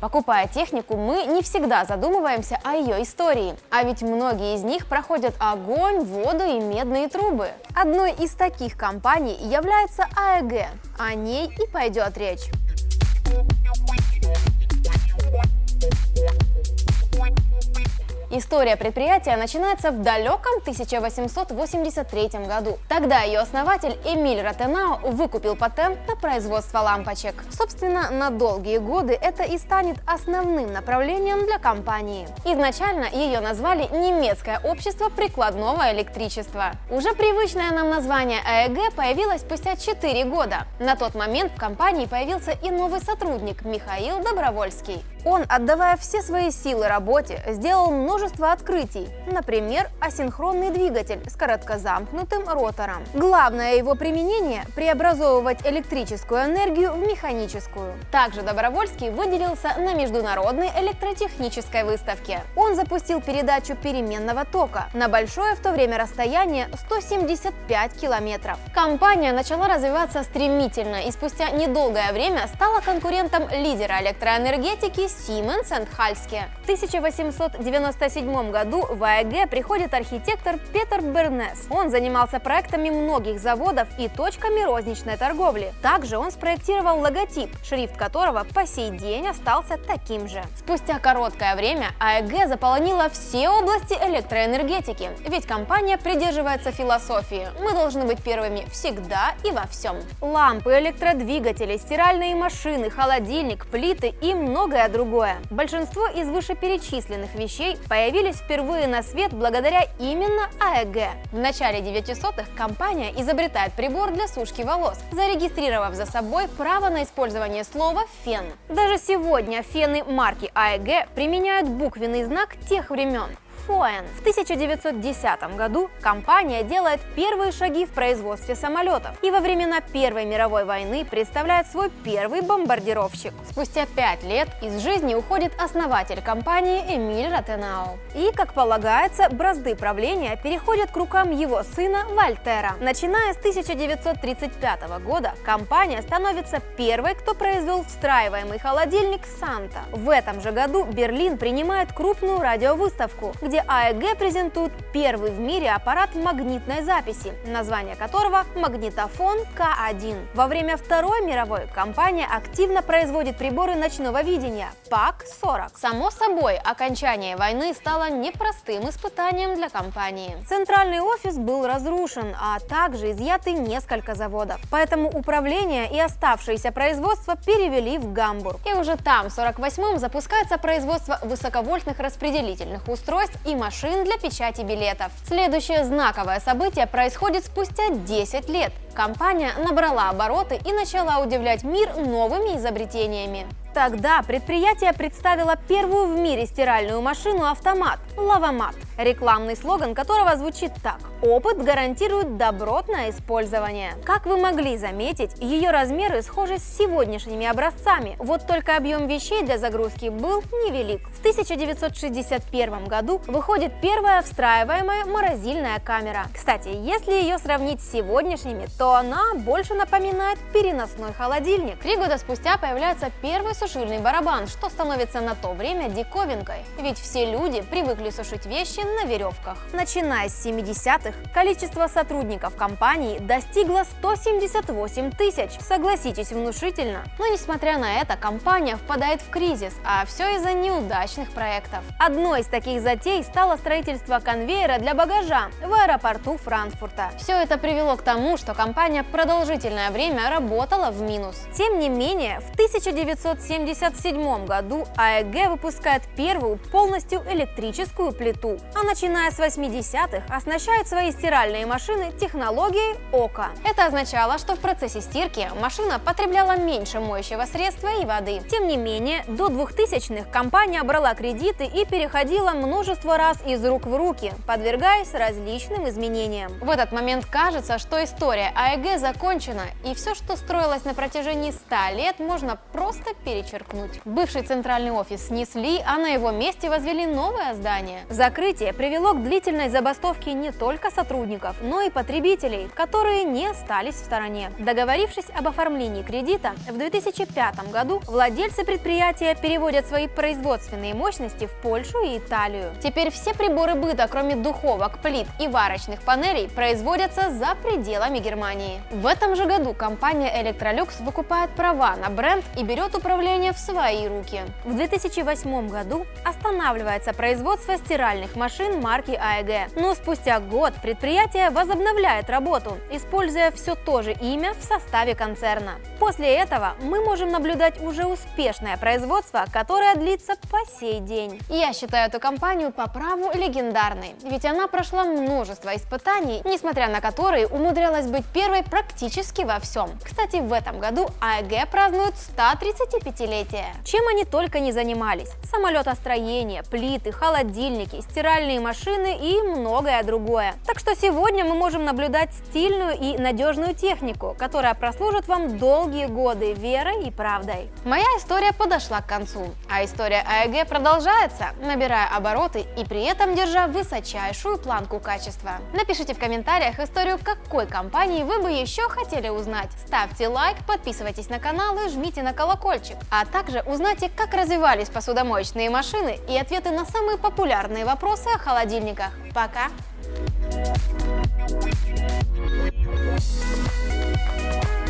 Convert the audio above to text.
Покупая технику, мы не всегда задумываемся о ее истории, а ведь многие из них проходят огонь, воду и медные трубы. Одной из таких компаний является АЭГ, о ней и пойдет речь. История предприятия начинается в далеком 1883 году. Тогда ее основатель Эмиль Ротенау выкупил патент на производство лампочек. Собственно, на долгие годы это и станет основным направлением для компании. Изначально ее назвали Немецкое общество прикладного электричества. Уже привычное нам название АЭГ появилось спустя 4 года. На тот момент в компании появился и новый сотрудник Михаил Добровольский. Он, отдавая все свои силы работе, сделал множество открытий, например, асинхронный двигатель с короткозамкнутым ротором. Главное его применение – преобразовывать электрическую энергию в механическую. Также Добровольский выделился на международной электротехнической выставке. Он запустил передачу переменного тока на большое в то время расстояние 175 километров. Компания начала развиваться стремительно и спустя недолгое время стала конкурентом лидера электроэнергетики Siemens Halske. В 1897 году в АЭГ приходит архитектор Петер Бернес. Он занимался проектами многих заводов и точками розничной торговли. Также он спроектировал логотип, шрифт которого по сей день остался таким же. Спустя короткое время АЭГ заполонила все области электроэнергетики, ведь компания придерживается философии «мы должны быть первыми всегда и во всем». Лампы, электродвигатели, стиральные машины, холодильник, плиты и многое другое другое. Большинство из вышеперечисленных вещей появились впервые на свет благодаря именно АЭГ. В начале 900-х компания изобретает прибор для сушки волос, зарегистрировав за собой право на использование слова «фен». Даже сегодня фены марки АЭГ применяют буквенный знак тех времен. Фоэн. В 1910 году компания делает первые шаги в производстве самолетов и во времена Первой мировой войны представляет свой первый бомбардировщик. Спустя пять лет из жизни уходит основатель компании Эмиль Ротенау. И, как полагается, бразды правления переходят к рукам его сына Вольтера. Начиная с 1935 года компания становится первой, кто произвел встраиваемый холодильник Санта. В этом же году Берлин принимает крупную радиовыставку, где АЭГ презентует первый в мире аппарат магнитной записи, название которого магнитофон К1. Во время Второй мировой компания активно производит приборы ночного видения ПАК-40. Само собой, окончание войны стало непростым испытанием для компании. Центральный офис был разрушен, а также изъяты несколько заводов. Поэтому управление и оставшееся производство перевели в Гамбург. И уже там, в 48-м, запускается производство высоковольтных распределительных устройств и машин для печати билетов. Следующее знаковое событие происходит спустя 10 лет. Компания набрала обороты и начала удивлять мир новыми изобретениями. Тогда предприятие представило первую в мире стиральную машину-автомат – Лавомат, рекламный слоган которого звучит так «Опыт гарантирует добротное использование». Как вы могли заметить, ее размеры схожи с сегодняшними образцами, вот только объем вещей для загрузки был невелик. В 1961 году выходит первая встраиваемая морозильная камера. Кстати, если ее сравнить с сегодняшними, то она больше напоминает переносной холодильник. Три года спустя появляется первый сушильный барабан, что становится на то время диковинкой, ведь все люди привыкли сушить вещи на веревках. Начиная с 70-х, количество сотрудников компании достигло 178 тысяч. Согласитесь, внушительно. Но несмотря на это, компания впадает в кризис, а все из-за неудачных проектов. Одной из таких затей стало строительство конвейера для багажа в аэропорту Франкфурта. Все это привело к тому, что компания продолжительное время работала в минус. Тем не менее, в 1970 1977 году АЭГ выпускает первую полностью электрическую плиту, а начиная с 80-х оснащает свои стиральные машины технологией ОКО. Это означало, что в процессе стирки машина потребляла меньше моющего средства и воды. Тем не менее, до 2000-х компания брала кредиты и переходила множество раз из рук в руки, подвергаясь различным изменениям. В этот момент кажется, что история АЭГ закончена, и все, что строилось на протяжении 100 лет, можно просто перечеркнуть. Бывший центральный офис снесли, а на его месте возвели новое здание. Закрытие предприятие привело к длительной забастовке не только сотрудников, но и потребителей, которые не остались в стороне. Договорившись об оформлении кредита, в 2005 году владельцы предприятия переводят свои производственные мощности в Польшу и Италию. Теперь все приборы быта, кроме духовок, плит и варочных панелей, производятся за пределами Германии. В этом же году компания Electrolux выкупает права на бренд и берет управление в свои руки. В 2008 году останавливается производство стиральных машин марки AEG, но спустя год предприятие возобновляет работу, используя все то же имя в составе концерна. После этого мы можем наблюдать уже успешное производство, которое длится по сей день. Я считаю эту компанию по праву легендарной, ведь она прошла множество испытаний, несмотря на которые умудрялась быть первой практически во всем. Кстати, в этом году AEG празднует 135-летие. Чем они только не занимались. Самолетостроение, плиты, холодильники, стиральные машины и многое другое. Так что сегодня мы можем наблюдать стильную и надежную технику, которая прослужит вам долгие годы верой и правдой. Моя история подошла к концу, а история АЭГ продолжается, набирая обороты и при этом держа высочайшую планку качества. Напишите в комментариях историю какой компании вы бы еще хотели узнать. Ставьте лайк, подписывайтесь на канал и жмите на колокольчик. А также узнайте, как развивались посудомоечные машины и ответы на самые популярные вопросы о холодильниках. Пока! Thank you.